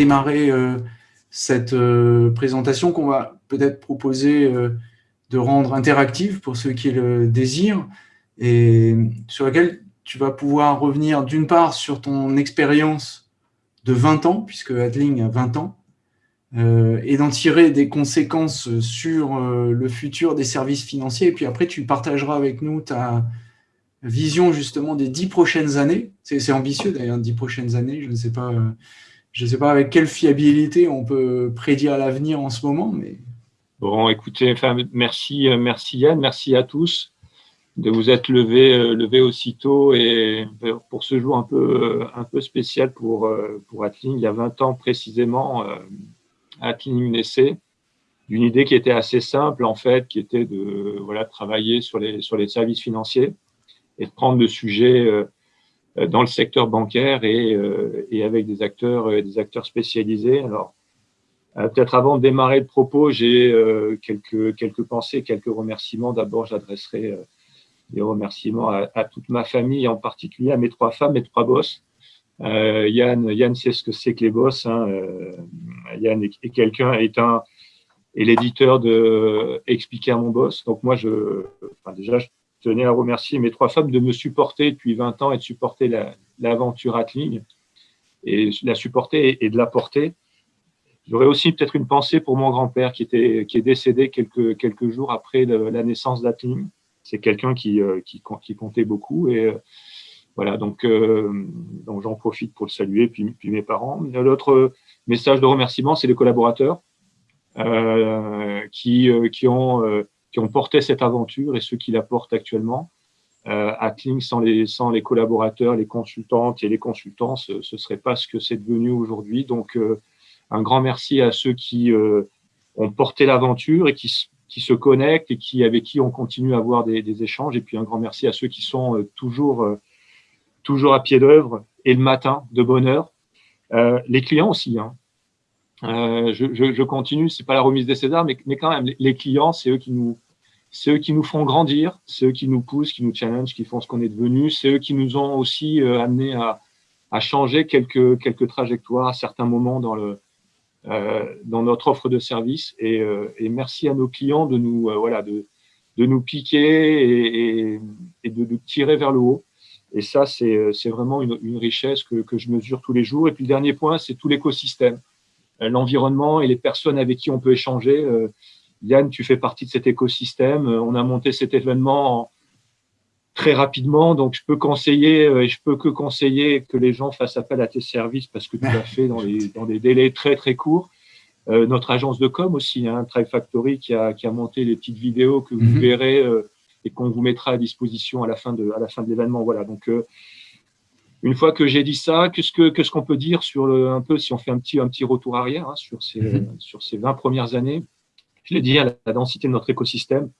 démarrer cette présentation qu'on va peut-être proposer de rendre interactive pour ceux qui le désirent et sur laquelle tu vas pouvoir revenir d'une part sur ton expérience de 20 ans, puisque Adling a 20 ans, euh, et d'en tirer des conséquences sur euh, le futur des services financiers. Et puis après, tu partageras avec nous ta vision justement des dix prochaines années. C'est ambitieux d'ailleurs, dix prochaines années. Je ne sais pas, je ne sais pas avec quelle fiabilité on peut prédire l'avenir en ce moment, mais Bon, écoutez, enfin, merci, merci Yann, merci à tous de vous être levé, euh, aussitôt et pour ce jour un peu, un peu spécial pour, euh, pour Atling. Il y a 20 ans précisément, euh, Atling naissait d'une idée qui était assez simple en fait, qui était de voilà, travailler sur les, sur les services financiers et de prendre le sujet dans le secteur bancaire et, et avec des acteurs, des acteurs spécialisés. Alors, Peut-être avant de démarrer le propos, j'ai quelques, quelques pensées, quelques remerciements. D'abord, j'adresserai des remerciements à, toute ma famille, en particulier à mes trois femmes, mes trois boss. Euh, Yann, Yann sait ce que c'est que les boss. Hein. Euh, Yann est, quelqu'un, est un, est l'éditeur de Expliquer à mon boss. Donc moi, je, enfin déjà, je tenais à remercier mes trois femmes de me supporter depuis 20 ans et de supporter l'aventure la, Atling et la supporter et, de la porter. J'aurais aussi peut-être une pensée pour mon grand-père qui, qui est décédé quelques, quelques jours après la naissance d'Atling c'est quelqu'un qui, euh, qui, comptait beaucoup. Et euh, voilà, donc, euh, donc j'en profite pour le saluer, puis, puis mes parents. L'autre message de remerciement, c'est les collaborateurs qui, qui, ont, qui ont porté cette aventure et ceux qui la portent actuellement. Euh, sans les, collaborateurs, les consultantes et les consultants, ce ne serait pas ce que c'est devenu aujourd'hui. Donc, un grand merci à ceux qui ont porté l'aventure et qui, se connectent et avec qui on continue à avoir des, échanges. Et puis un grand merci à ceux qui sont euh, toujours, euh, toujours à pied d'œuvre et le matin de bonne heure. Euh, les clients aussi. Hein. Je, je, je, continue, c'est pas la remise des Césars, mais, mais quand même, les clients, c'est eux qui nous, c'est eux qui nous font grandir, c'est eux qui nous poussent, qui nous challenge, qui font ce qu'on est devenu, c'est eux qui nous ont aussi amené à, à changer quelques, quelques trajectoires à certains moments dans le, euh, dans notre offre de service. Et, euh, et, merci à nos clients de nous, euh, voilà, de, de nous piquer et, et, de nous tirer vers le haut. Et ça, c'est vraiment une, une, richesse que, que, je mesure tous les jours. Et puis le dernier point, c'est tout l'écosystème, l'environnement et les personnes avec qui on peut échanger. Yann, tu fais partie de cet écosystème. On a monté cet événement en, très rapidement. Donc, je peux conseiller euh, et je peux que conseiller que les gens fassent appel à tes services parce que tu l'as fait dans, les, dans des délais très, très courts. Euh, notre agence de com aussi, hein, Tribe Factory, qui a, qui a monté les petites vidéos que vous mhm. verrez euh, et qu'on vous mettra à disposition à la fin de, à la fin de l'événement. Voilà. Donc, euh, une fois que j'ai dit ça, qu'est-ce que qu'est-ce qu'on peut dire sur le, un peu si on fait un petit un petit retour arrière hein, sur ces mhm. sur ces 20 premières années? Je l'ai dit, à la densité de notre écosystème,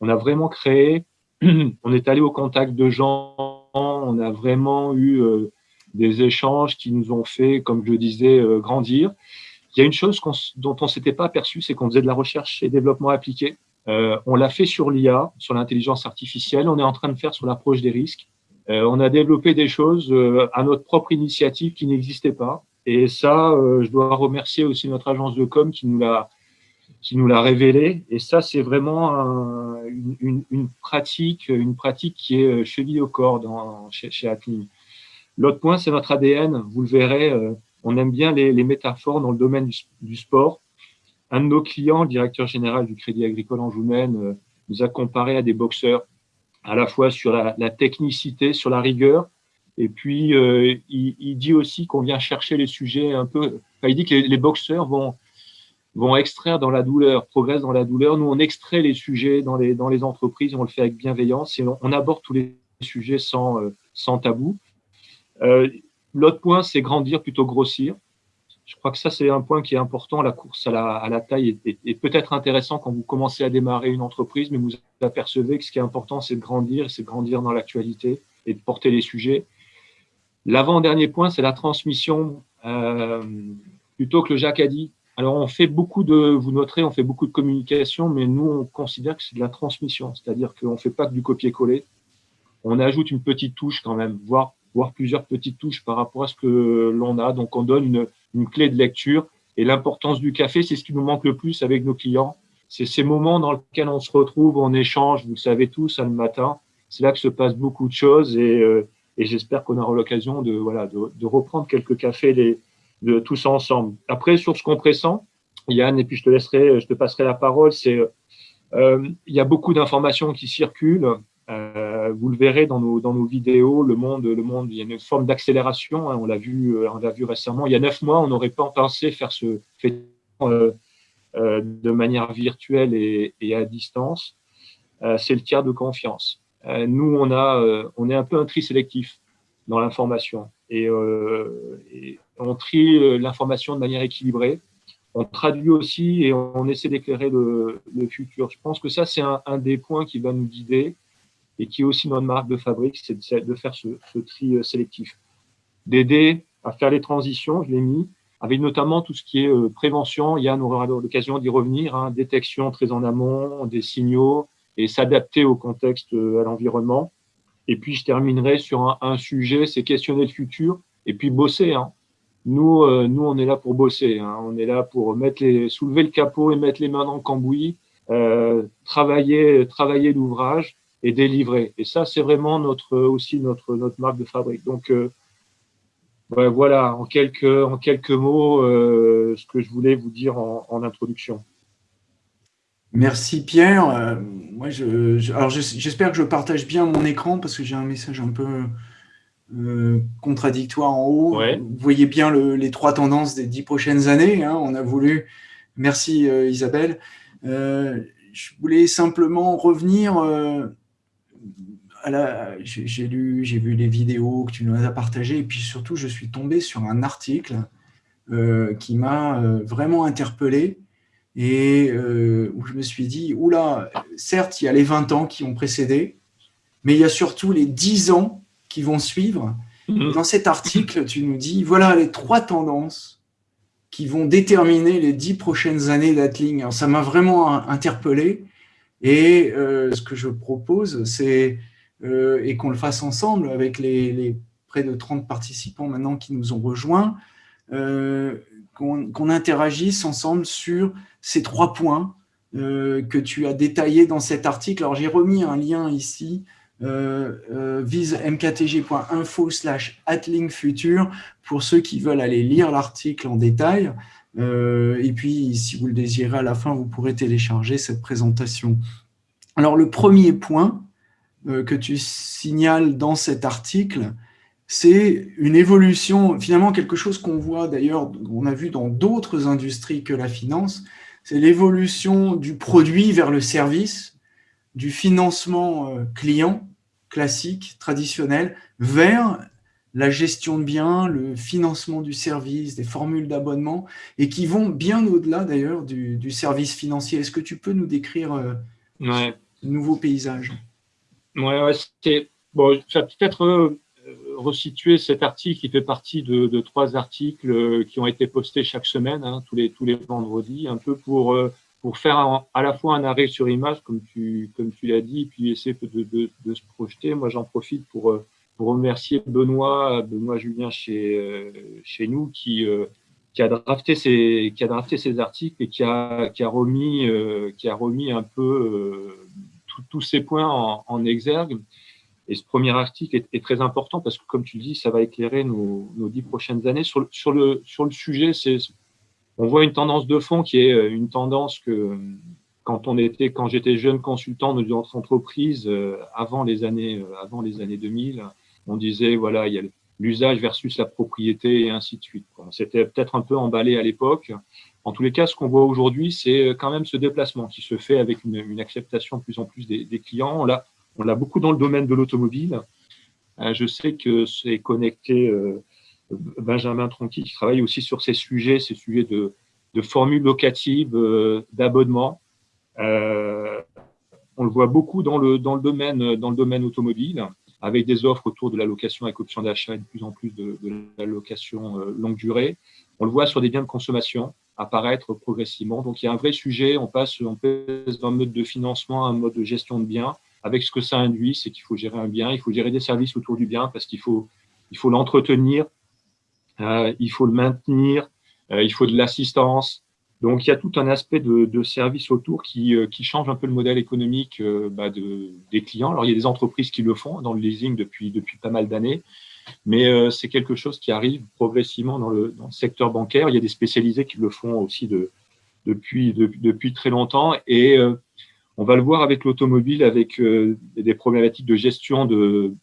on a vraiment créé on est allé au contact de gens, on a vraiment eu euh, des échanges qui nous ont fait, comme je disais, euh, grandir. Il y a une chose dont on ne s'était pas aperçu, c'est qu'on faisait de la recherche et développement appliqué. Euh, on l'a fait sur l'IA, sur l'intelligence artificielle. On est en train de faire sur l'approche des risques. On a développé des choses à notre propre initiative qui n'existaient pas. Et ça, je dois remercier aussi notre agence de com qui nous l'a révélé. Et ça, c'est vraiment une, pratique, une pratique qui est euh, cheville au corps dans, chez, chez L'autre point, c'est notre ADN. Vous le verrez, euh, on aime bien les, métaphores dans le domaine du, sport. Un de nos clients, le directeur général du Crédit Agricole en Joumen, euh, nous a comparé à des boxeurs, à la fois sur la, technicité, sur la rigueur, et puis il, dit aussi qu'on vient chercher les sujets un peu. il dit que les boxeurs vont vont extraire dans la douleur, progressent dans la douleur. Nous, on extrait les sujets dans les, dans les entreprises, on le fait avec bienveillance et on, aborde tous les sujets sans, euh, sans tabou. Euh, L'autre point, c'est grandir plutôt grossir. Je crois que ça, c'est un point qui est important. La course à la, taille est, est, peut-être intéressant quand vous commencez à démarrer une entreprise, mais vous apercevez que ce qui est important, c'est de grandir, c'est de grandir dans l'actualité et de porter les sujets. L'avant-dernier point, c'est la transmission. Euh, plutôt que le Jacques a dit, alors, on fait beaucoup de, vous noterez, on fait beaucoup de communication, mais nous, on considère que c'est de la transmission, c'est-à-dire qu'on ne fait pas que du copier-coller. On ajoute une petite touche quand même, voire, voire plusieurs petites touches par rapport à ce que l'on a. Donc, on donne une, une clé de lecture. Et l'importance du café, c'est ce qui nous manque le plus avec nos clients. C'est ces moments dans lesquels on se retrouve, on échange, vous le savez tous, hein, le matin. C'est là que se passe beaucoup de choses et, euh, et j'espère qu'on aura l'occasion de, voilà, de, reprendre quelques cafés de tous ensemble. Après, sur ce compressant, Yann, et puis je te laisserai, je te passerai la parole, c'est euh, il y a beaucoup d'informations qui circulent. Euh, vous le verrez dans nos, dans nos vidéos, le monde, le monde, il y a une forme d'accélération. Hein, on l'a vu, l'a vu récemment. Il y a neuf mois, on n'aurait pas pensé faire ce fait euh, euh, de manière virtuelle et, à distance. Euh, c'est le tiers de confiance. Euh, nous, on a, on est un peu un tri sélectif dans l'information et, on trie l'information de manière équilibrée on traduit aussi et on essaie d'éclairer le, futur. Je pense que ça, c'est un, des points qui va nous guider et qui est aussi notre marque de fabrique, c'est de, faire ce, tri euh, sélectif. D'aider à faire les transitions, je l'ai mis, avec notamment tout ce qui est euh, prévention. Yann aura l'occasion d'y revenir, hein, détection très en amont, des signaux et s'adapter au contexte, euh, à l'environnement. Et puis, je terminerai sur un, sujet, c'est questionner le futur et puis bosser. Hein. Nous, nous, on est là pour bosser. Hein. On est là pour mettre les, soulever le capot et mettre les mains dans le cambouis, travailler, travailler l'ouvrage et délivrer. Et ça, c'est vraiment notre aussi notre notre marque de fabrique. Donc euh, voilà, en quelques en quelques mots, euh, ce que je voulais vous dire en, en introduction. Merci Pierre. Euh, moi, je, alors j'espère que je partage bien mon écran parce que j'ai un message un peu contradictoire en haut. Vous voyez bien les trois tendances des dix prochaines années. Hein. On a voulu, merci Isabelle. Je voulais simplement revenir. J'ai lu, j'ai vu les vidéos que tu nous as partagées, et puis surtout, je suis tombé sur un article qui m'a vraiment interpellé et où je me suis dit, oula, certes, il y a les 20 ans qui ont précédé, mais il y a surtout les 10 ans qui vont suivre. Mhm. Dans cet article, tu nous dis, voilà les trois tendances qui vont déterminer les dix prochaines années d'Atling. Ça m'a vraiment interpellé. Et euh, ce que je propose, c'est, euh, et qu'on le fasse ensemble avec les, près de 30 participants maintenant qui nous ont rejoints, euh, qu'on interagisse ensemble sur ces trois points que tu as détaillés dans cet article. Alors, j'ai remis un lien ici euh, euh, vise mktg.info slash futur pour ceux qui veulent aller lire l'article en détail. Euh, et puis, si vous le désirez, à la fin, vous pourrez télécharger cette présentation. Alors, le premier point que tu signales dans cet article, c'est une évolution, finalement quelque chose qu'on voit d'ailleurs, on a vu dans d'autres industries que la finance, c'est l'évolution du produit vers le service, du financement euh, client classique, traditionnel, vers la gestion de biens, le financement du service, des formules d'abonnement, et qui vont bien au-delà d'ailleurs du, service financier. Est-ce que tu peux nous décrire euh, ouais. ce nouveau paysage? Oui, ouais, bon, je vais peut-être euh, resituer cet article qui fait partie de, trois articles qui ont été postés chaque semaine, hein, tous, les, tous les vendredis, un peu pour pour faire à la fois un arrêt sur image, comme tu, comme tu l'as dit, puis essayer de, de, de se projeter. Moi, j'en profite pour, euh, pour remercier Benoît, Benoît Julien chez, euh, chez nous, qui, euh, qui, a drafté ces, qui a drafté ces articles et qui a, qui a, remis, qui a remis un peu tous ces points en, exergue. Et ce premier article est, très important parce que, comme tu le dis, ça va éclairer nos, dix prochaines années. Sur, le, sujet, on voit une tendance de fond qui est euh, une tendance que quand quand j'étais jeune consultant de notre entreprise, euh, avant les années, euh, avant les années 2000, on disait voilà, il y a l'usage versus la propriété et ainsi de suite. C'était peut-être un peu emballé à l'époque. En tous les cas, ce qu'on voit aujourd'hui, c'est quand même ce déplacement qui se fait avec une, acceptation de plus en plus des, clients. On l'a, beaucoup dans le domaine de l'automobile. je sais que c'est connecté Benjamin Tronqui qui travaille aussi sur ces sujets, ces sujets de, de formules locatives, euh, d'abonnement. Euh, on le voit beaucoup dans le, dans, le domaine, dans le domaine automobile, avec des offres autour de la location avec option d'achat et de plus en plus de, la location euh, longue durée. On le voit sur des biens de consommation apparaître progressivement. Donc, il y a un vrai sujet. On passe, on passe d'un mode de financement à un mode de gestion de biens avec ce que ça induit, c'est qu'il faut gérer un bien, il faut gérer des services autour du bien parce qu'il faut, il faut l'entretenir, euh, il faut le maintenir, il faut de l'assistance. Donc, il y a tout un aspect de, service autour qui, qui, change un peu le modèle économique bah, de, des clients. Alors, il y a des entreprises qui le font dans le leasing depuis, depuis pas mal d'années, mais c'est quelque chose qui arrive progressivement dans le, secteur bancaire. Il y a des spécialisés qui le font aussi de, depuis, depuis très longtemps. Et on va le voir avec l'automobile, avec euh, des problématiques de gestion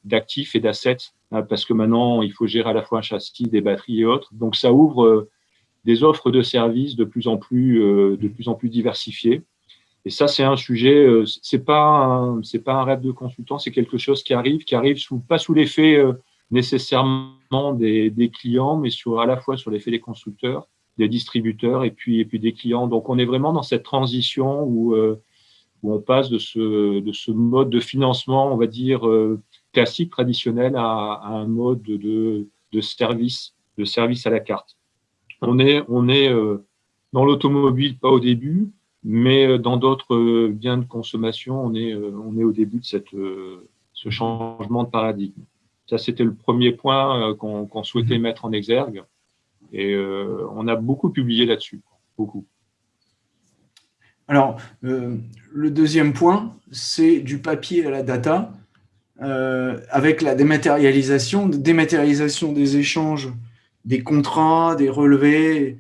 d'actifs et d'assets, hein, parce que maintenant, il faut gérer à la fois un châssis, des batteries et autres. Donc, ça ouvre euh, des offres de services de plus en plus, euh, de plus, en plus diversifiées. Et ça, c'est un sujet, c'est pas pas un rêve de consultant, c'est quelque chose qui arrive, qui arrive sous, pas sous l'effet nécessairement des, clients, mais sur, à la fois sur l'effet des constructeurs, des distributeurs et puis, et puis des clients. Donc, on est vraiment dans cette transition où où on passe de ce, de ce mode de financement, on va dire, euh, classique, traditionnel, à, un mode de, de, service, de service à la carte. On est, on est euh, dans l'automobile, pas au début, mais euh, dans d'autres biens de consommation, on est, on est au début de cette, ce changement de paradigme. Ça, c'était le premier point qu'on souhaitait mhm. mettre en exergue. Et on a beaucoup publié là-dessus, beaucoup. Alors, euh, le deuxième point, c'est du papier à la data, euh, avec la dématérialisation, dématérialisation des échanges, des contrats, des relevés.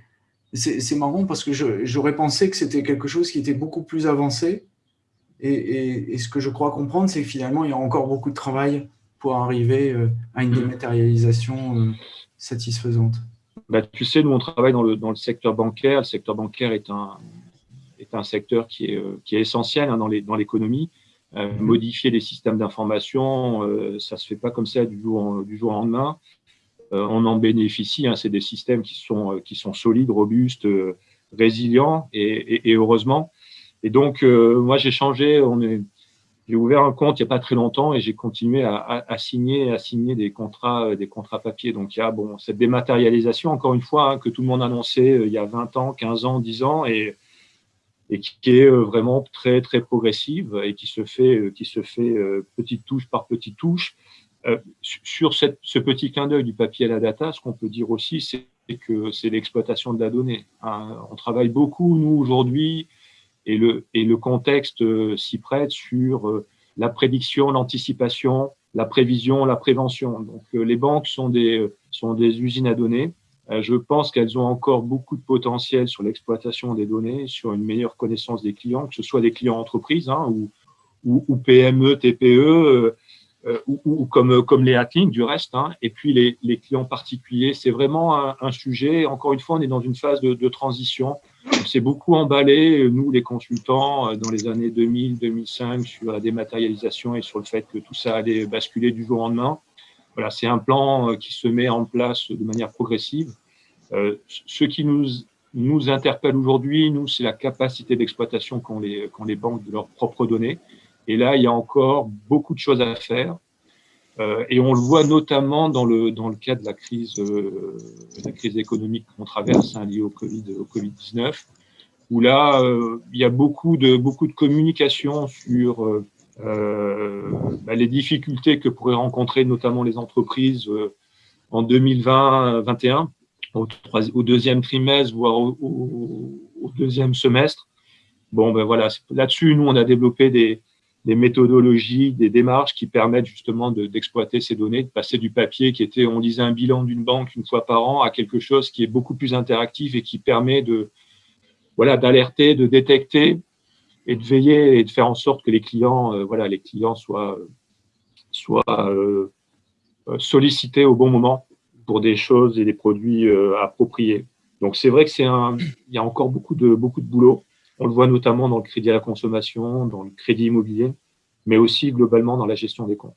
C'est marrant parce que j'aurais pensé que c'était quelque chose qui était beaucoup plus avancé. Et, ce que je crois comprendre, c'est que finalement, il y a encore beaucoup de travail pour arriver euh, à une dématérialisation satisfaisante. Bah, tu sais, nous, on travaille dans le, dans le secteur bancaire. Le secteur bancaire est un, est un secteur qui est, euh, qui est essentiel hein, dans l'économie. Euh, mhm. modifier les systèmes d'information, euh, ça ne se fait pas comme ça du jour, du jour au lendemain. on en bénéficie, hein, c'est des systèmes qui sont, qui sont solides, robustes, résilients, et, et, heureusement. Et donc, moi, j'ai changé, on est, j'ai ouvert un compte il n'y a pas très longtemps et j'ai continué à, signer, à signer des contrats, des contrats papier. Donc, il y a bon, cette dématérialisation, encore une fois, hein, que tout le monde annonçait il y a 20 ans, 15 ans, 10 ans, et qui est euh, vraiment très très progressive et qui se fait euh, qui se fait euh, petite touche par petite touche. sur cette, ce petit clin d'œil du papier à la data, ce qu'on peut dire aussi, c'est que c'est l'exploitation de la donnée. Hein. On travaille beaucoup, nous, aujourd'hui, et le, et le contexte s'y prête sur la prédiction, l'anticipation, la prévision, la prévention. Donc, les banques sont des, sont des usines à données euh, je pense qu'elles ont encore beaucoup de potentiel sur l'exploitation des données, sur une meilleure connaissance des clients, que ce soit des clients entreprises hein, ou, ou, PME, TPE, euh, euh, ou, comme, comme les hacking du reste, hein, et puis les, les, clients particuliers. C'est vraiment un, sujet, encore une fois, on est dans une phase de, de transition. On s'est beaucoup emballé, nous les consultants, dans les années 2000-2005 sur la dématérialisation et sur le fait que tout ça allait basculer du jour au lendemain. Voilà, c'est un plan qui se met en place de manière progressive. Euh, ce qui nous, nous interpelle aujourd'hui, nous, c'est la capacité d'exploitation qu'ont les, les banques de leurs propres données. Et là, il y a encore beaucoup de choses à faire. Euh, et on le voit notamment dans le, dans le cas de la crise, euh, la crise économique qu'on traverse hein, liée au Covid-19, au COVID où là, euh, il y a beaucoup de, beaucoup de communication sur bah, les difficultés que pourraient rencontrer notamment les entreprises en 2020-2021 au, deuxième trimestre, voire au, deuxième semestre. Bon, ben voilà, là-dessus, nous, on a développé des, méthodologies, des démarches qui permettent justement d'exploiter ces données, de passer du papier qui était, on lisait un bilan d'une banque une fois par an, à quelque chose qui est beaucoup plus interactif et qui permet de, voilà, d'alerter, de détecter et de veiller et de faire en sorte que les clients, euh, voilà, les clients soient, soient euh, sollicités au bon moment pour des choses et des produits euh, appropriés. Donc c'est vrai que c'est il y a encore beaucoup de beaucoup de boulot. On le voit notamment dans le crédit à la consommation, dans le crédit immobilier, mais aussi globalement dans la gestion des comptes.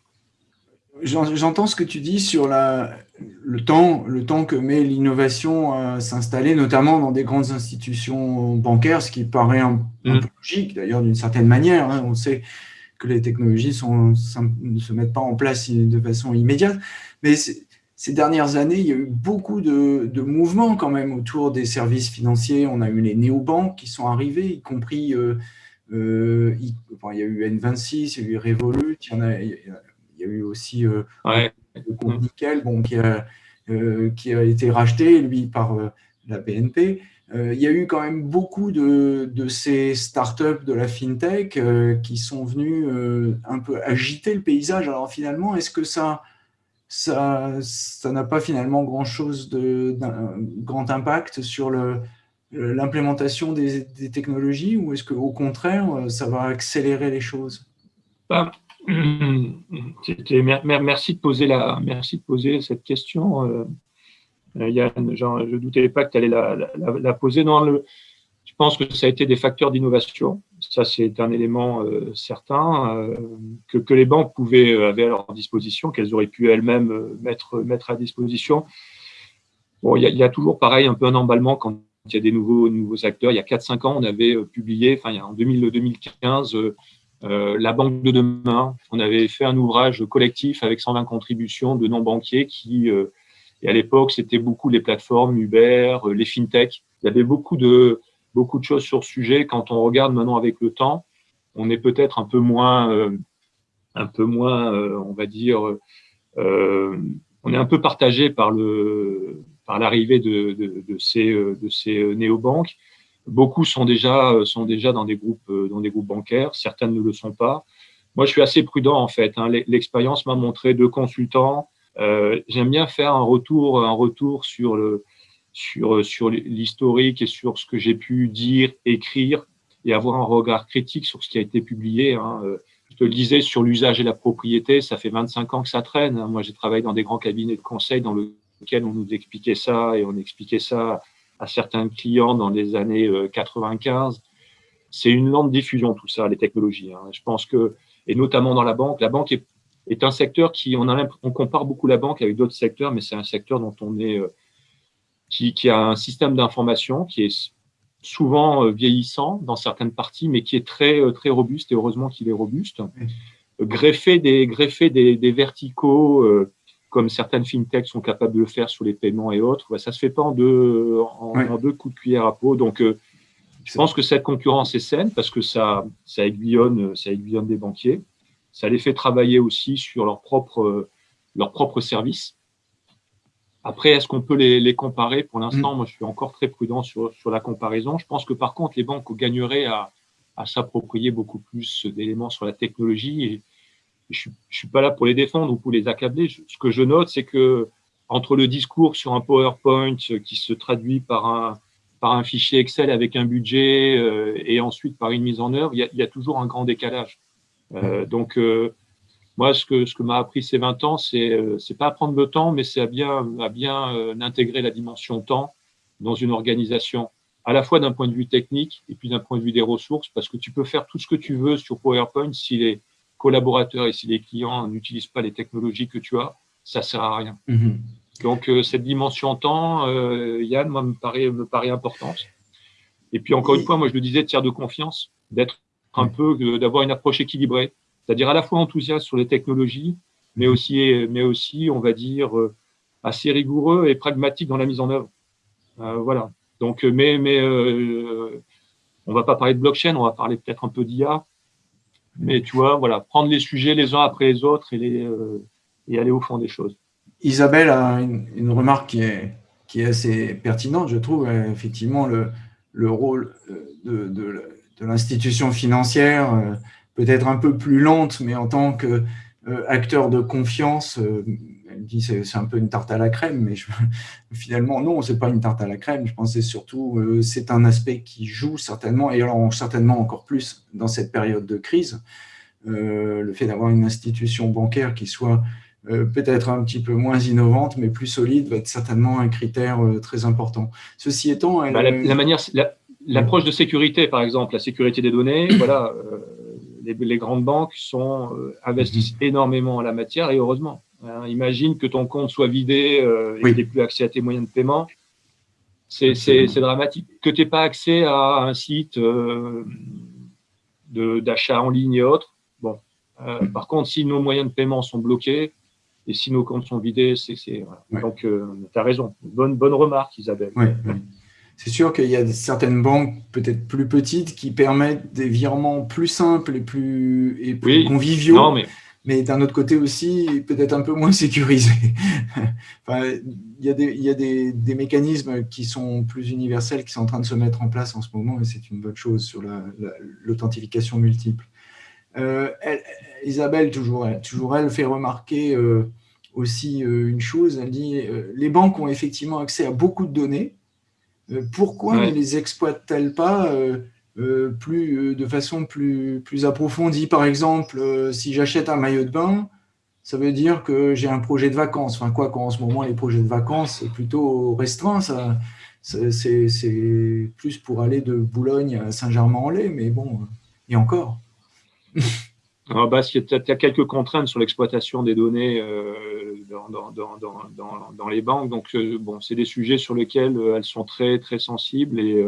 J'entends ce que tu dis sur la, le, temps, le temps que met l'innovation à s'installer, notamment dans des grandes institutions bancaires, ce qui paraît un, mmh. peu logique d'ailleurs d'une certaine manière. Hein. On sait que les technologies sont, ne se mettent pas en place de façon immédiate, mais ces dernières années, il y a eu beaucoup de, mouvements quand même autour des services financiers. On a eu les néobanques qui sont arrivés, y compris, euh, euh, il, y a eu N26, il y a eu Revolut, il y, en a, il y a eu aussi euh, ouais. le compte Nickel bon, qui, a, qui a été racheté, lui, par la BNP. il y a eu quand même beaucoup de, de ces startups de la FinTech qui sont venus un peu agiter le paysage. Alors finalement, est-ce que ça ça n'a pas finalement grand-chose de grand impact sur l'implémentation des, technologies ou est-ce qu'au contraire, ça va accélérer les choses? Bah, merci, de poser cette question. Euh, Yann, je ne doutais pas que tu allais la, la, poser. dans le, je pense que ça a été des facteurs d'innovation. Ça, c'est un élément euh, certain euh, que, que, les banques pouvaient, euh, avaient à leur disposition, qu'elles auraient pu elles-mêmes mettre, mettre à disposition. Bon, il y, a toujours pareil un peu un emballement quand il y a des nouveaux, nouveaux acteurs. Il y a 4-5 ans, on avait publié, enfin, en 2015, la banque de demain. On avait fait un ouvrage collectif avec 120 contributions de non-banquiers qui, à l'époque, c'était beaucoup les plateformes Uber, les fintech. Il y avait beaucoup de, beaucoup de choses sur ce sujet. Quand on regarde maintenant avec le temps, on est peut-être un peu moins, euh, un peu moins, euh, on va dire, euh, on est un peu partagé par le, par l'arrivée de, ces, de ces néobanques. Beaucoup sont déjà, sont déjà dans des groupes, dans des groupes bancaires. Certaines ne le sont pas. Moi, je suis assez prudent en fait. Hein. L'expérience m'a montré deux consultants. J'aime bien faire un retour, un retour sur le, sur, euh, sur l'historique et sur ce que j'ai pu dire, écrire et avoir un regard critique sur ce qui a été publié. Hein. Euh, je te le disais sur l'usage et la propriété, ça fait 25 ans que ça traîne. Hein. Moi, j'ai travaillé dans des grands cabinets de conseil dans lesquels on nous expliquait ça et on expliquait ça à certains clients dans les années 95. Euh, C'est une lente diffusion, tout ça, les technologies. Hein. Je pense que, et notamment dans la banque, la banque est, est un secteur qui, on, compare beaucoup la banque avec d'autres secteurs, mais c'est un secteur dont on est qui, a un système d'information qui est souvent euh, vieillissant dans certaines parties, mais qui est très, euh, très robuste, et heureusement qu'il est robuste. Greffer des, greffer des, des verticaux, euh, comme certaines fintechs sont capables de le faire sur les paiements et autres, ça ne se fait pas en deux, en, deux coups de cuillère à peau. Donc, je pense que cette concurrence est saine parce que ça, ça, aiguillonne, ça aiguillonne des banquiers. Ça les fait travailler aussi sur leurs propres leur propre services. Après, est-ce qu'on peut les, comparer? Pour l'instant, mm. moi, je suis encore très prudent sur, la comparaison. Je pense que par contre, les banques gagneraient à, s'approprier beaucoup plus d'éléments sur la technologie. Et je ne suis pas là pour les défendre ou pour les accabler. ce que je note, c'est que entre le discours sur un PowerPoint qui se traduit par un, par un fichier Excel avec un budget euh, et ensuite par une mise en œuvre, il y a, toujours un grand décalage. Euh, donc, euh, moi, ce que, ce que m'a appris ces 20 ans, c'est euh, c'est pas à prendre le temps, mais c'est à bien, à bien euh, intégrer la dimension temps dans une organisation, à la fois d'un point de vue technique et puis d'un point de vue des ressources, parce que tu peux faire tout ce que tu veux sur PowerPoint si les collaborateurs et si les clients n'utilisent pas les technologies que tu as, ça sert à rien. Mm-hmm. Donc, euh, cette dimension temps, Yann, moi, me paraît, me paraît importante. Et puis, encore une fois, moi, je le disais, tiers de confiance, d'être un peu, d'avoir une approche équilibrée c'est-à-dire à la fois enthousiaste sur les technologies, mais aussi, mais aussi, on va dire, euh, assez rigoureux et pragmatique dans la mise en œuvre. Euh, voilà. Donc, euh, mais, mais on va pas parler de blockchain, on va parler peut-être un peu d'IA. Mais tu vois, voilà, prendre les sujets les uns après les autres et, les, et aller au fond des choses. Isabelle a une, remarque qui est, qui est assez pertinente, je trouve, effectivement, le, le rôle de, de l'institution financière peut-être un peu plus lente, mais en tant qu'acteur euh, de confiance, euh, elle dit c'est un peu une tarte à la crème, mais finalement non, c'est pas une tarte à la crème. Je pense que c'est surtout euh, c'est un aspect qui joue certainement, et alors certainement encore plus dans cette période de crise, le fait d'avoir une institution bancaire qui soit peut-être un petit peu moins innovante, mais plus solide, va être certainement un critère très important. Ceci étant, bah, la, manière, l'approche de sécurité, par exemple, la sécurité des données, voilà les, grandes banques sont, euh, investissent mhm. énormément en la matière et heureusement. Hein, imagine que ton compte soit vidé euh, et que tu n'aies plus accès à tes moyens de paiement. C'est dramatique. Que tu n'aies pas accès à un site euh, d'achat en ligne et autres. Bon. par contre, si nos moyens de paiement sont bloqués et si nos comptes sont vidés, c'est. Donc, tu as raison. Bonne, bonne remarque, Isabelle. C'est sûr qu'il y a certaines banques peut-être plus petites qui permettent des virements plus simples et plus, et plus conviviaux. mais d'un autre côté aussi, peut-être un peu moins sécurisé. il y a, des, il y a des, des, mécanismes qui sont plus universels, qui sont en train de se mettre en place en ce moment, et c'est une bonne chose sur l'authentification multiple. Euh, Isabelle, toujours elle, toujours elle, fait remarquer euh, aussi euh, une chose, elle dit les banques ont effectivement accès à beaucoup de données, pourquoi ne les exploitent-elles pas plus, de façon plus, plus approfondie? Par exemple, si j'achète un maillot de bain, ça veut dire que j'ai un projet de vacances. Enfin, quoi qu'en ce moment, les projets de vacances, c'est plutôt restreint. Ça, c'est plus pour aller de Boulogne à Saint-Germain-en-Laye, mais bon, et encore. Alors, bah, il y, a quelques contraintes sur l'exploitation des données euh, dans, dans, dans, dans, les banques. Donc, euh, bon, c'est des sujets sur lesquels euh, elles sont très, très sensibles et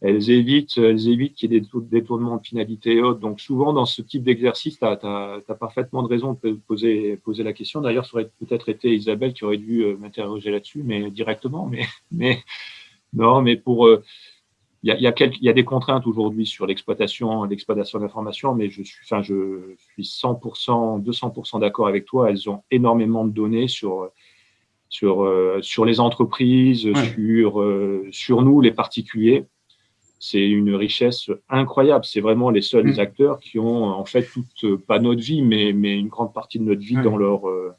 elles évitent, elles évitent qu'il y ait des détournements de finalité et autres. Donc, souvent, dans ce type d'exercice, tu as, as, parfaitement de raison de poser, poser la question. D'ailleurs, ça aurait peut-être été Isabelle qui aurait dû m'interroger là-dessus, mais directement. Mais, mais non, mais pour il y a, il y a, quelques, il y a des contraintes aujourd'hui sur l'exploitation, l'exploitation d'informations, mais je suis, enfin, je suis 100%, 200% d'accord avec toi. Elles ont énormément de données sur, sur, euh, sur les entreprises, sur, euh, sur nous, les particuliers. C'est une richesse incroyable. C'est vraiment les seuls mm. acteurs qui ont, en fait, toute, pas notre vie, mais, mais une grande partie de notre vie dans leur, euh,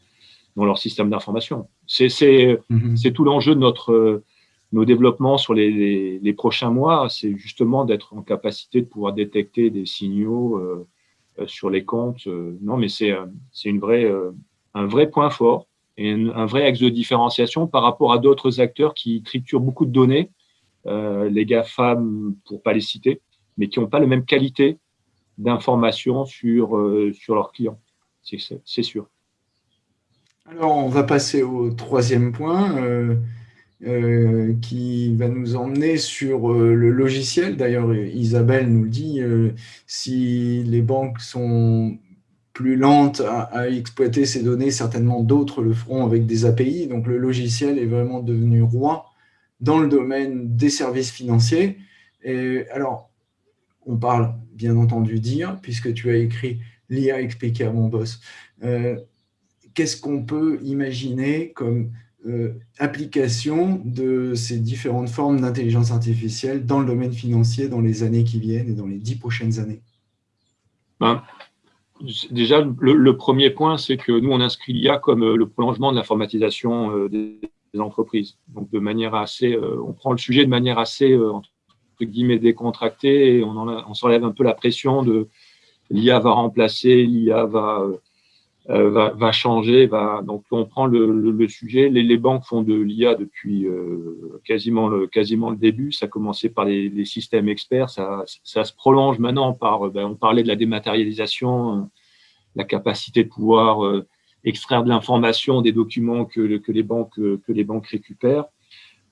dans leur système d'information. C'est, c'est tout l'enjeu de notre, nos développements sur les, prochains mois, c'est justement d'être en capacité de pouvoir détecter des signaux euh, euh sur les comptes. Euh, non, mais c'est un vrai point fort et un, vrai axe de différenciation par rapport à d'autres acteurs qui triturent beaucoup de données, les GAFAM pour pas les citer, mais qui n'ont pas la même qualité d'information sur, sur leurs clients. C'est sûr. Alors, on va passer au troisième point. Euh, qui va nous emmener sur euh, le logiciel. D'ailleurs, Isabelle nous le dit, euh, si les banques sont plus lentes à, exploiter ces données, certainement d'autres le feront avec des API. Donc, le logiciel est vraiment devenu roi dans le domaine des services financiers. Alors, on parle bien entendu d'IA, puisque tu as écrit l'IA expliqué à mon boss. Qu'est-ce qu'on peut imaginer comme application de ces différentes formes d'intelligence artificielle dans le domaine financier dans les années qui viennent et dans les dix prochaines années ben, Déjà, le, premier point, c'est que nous, on inscrit l'IA comme euh, le prolongement de l'informatisation euh, des, entreprises. Donc, de manière assez, on prend le sujet de manière assez, entre guillemets, décontractée et on, on s'enlève un peu la pression de l'IA va remplacer, l'IA va euh, va, va, changer. Va, donc, on prend le, le, sujet. Les, les, banques font de l'IA depuis euh, quasiment, le, quasiment le début. Ça a commencé par les, les systèmes experts. Ça, ça, se prolonge maintenant par, ben, on parlait de la dématérialisation, la capacité de pouvoir euh, extraire de l'information des documents que, que, les banques, que les banques récupèrent.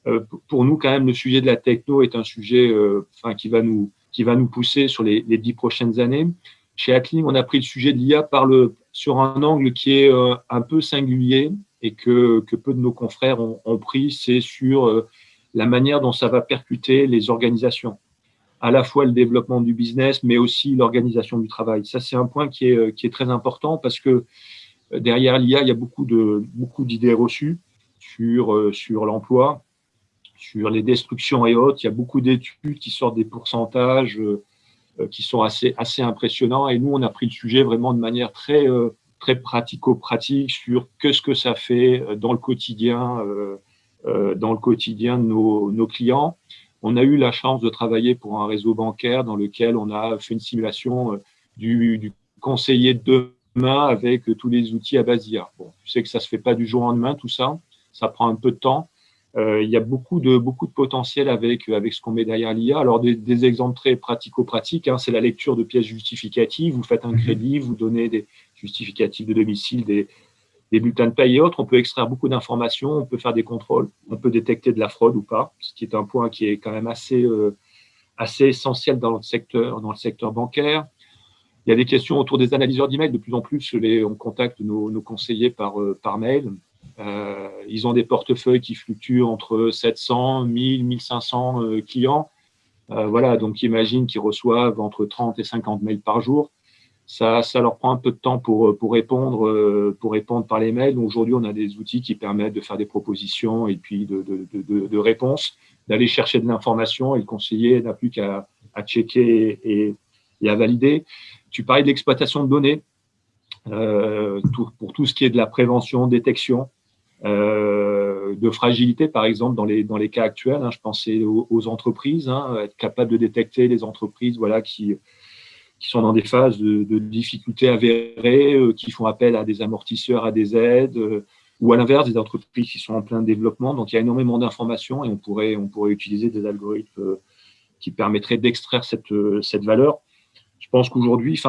Euh, pour nous, quand même, le sujet de la techno est un sujet enfin, qui, va nous, qui va nous pousser sur les dix prochaines années. Chez Ackling, on a pris le sujet de l'IA sur un angle qui est euh, un peu singulier et que, peu de nos confrères ont, pris, c'est sur euh, la manière dont ça va percuter les organisations, à la fois le développement du business, mais aussi l'organisation du travail. Ça, c'est un point qui est, euh, très important parce que derrière l'IA, il y a beaucoup d'idées reçues sur, l'emploi, sur les destructions et autres. Il y a beaucoup d'études qui sortent des pourcentages qui sont assez, assez impressionnants. Et nous, on a pris le sujet vraiment de manière très, euh, très pratico-pratique sur que ce que ça fait euh, dans le quotidien, dans le quotidien de nos, clients. On a eu la chance de travailler pour un réseau bancaire dans lequel on a fait une simulation du, conseiller de demain avec tous les outils à base. Bon, tu sais que ça se fait pas du jour au lendemain, tout ça. Ça prend un peu de temps. Euh, il y a beaucoup de, beaucoup de potentiel avec, avec ce qu'on met derrière l'IA. Alors, des, des, exemples très pratico-pratiques, hein, c'est la lecture de pièces justificatives. Vous faites un mhm. crédit, vous donnez des justificatifs de domicile, des, des bulletins de paye et autres. On peut extraire beaucoup d'informations, on peut faire des contrôles, on peut détecter de la fraude ou pas, ce qui est un point qui est quand même assez, euh, assez essentiel dans le, secteur, dans le secteur bancaire. Il y a des questions autour des analyseurs d'email. De plus en plus, les, on contacte nos, nos conseillers par, euh, par mail euh, ils ont des portefeuilles qui fluctuent entre 700, 1000, 1500 clients. Euh, voilà, donc imagine qu'ils reçoivent entre 30 et 50 mails par jour. ça, ça, leur prend un peu de temps pour, pour, répondre, pour répondre par les mails. Aujourd'hui, on a des outils qui permettent de faire des propositions et puis de, de, de, de réponses, d'aller chercher de l'information et le conseiller n'a plus qu'à à checker et, et, à valider. Tu parlais de l'exploitation de données euh, pour tout ce qui est de la prévention, détection, euh, de fragilité, par exemple, dans les, dans les cas actuels. Hein, je pensais aux, entreprises, hein, être capable de détecter les entreprises voilà, qui, qui sont dans des phases de, difficultés avérées, euh, qui font appel à des amortisseurs, à des aides, euh, ou à l'inverse, des entreprises qui sont en plein développement. Donc, il y a énormément d'informations et on pourrait, on pourrait utiliser des algorithmes qui permettraient d'extraire cette, cette valeur. Je pense qu'aujourd'hui,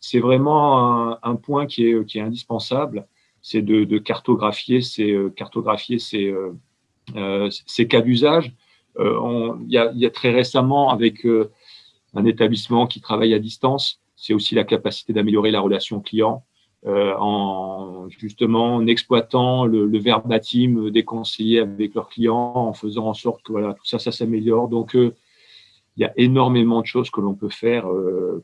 c'est vraiment un, un, point qui est, qui est indispensable c'est de, cartographier ces, euh, cartographier ces, euh, euh, ces cas d'usage. il, y a, très récemment, avec un établissement qui travaille à distance, c'est aussi la capacité d'améliorer la relation client en justement en exploitant le, le, verbatim des conseillers avec leurs clients, en faisant en sorte que voilà, tout ça, ça s'améliore. Donc, il y a énormément de choses que l'on peut faire,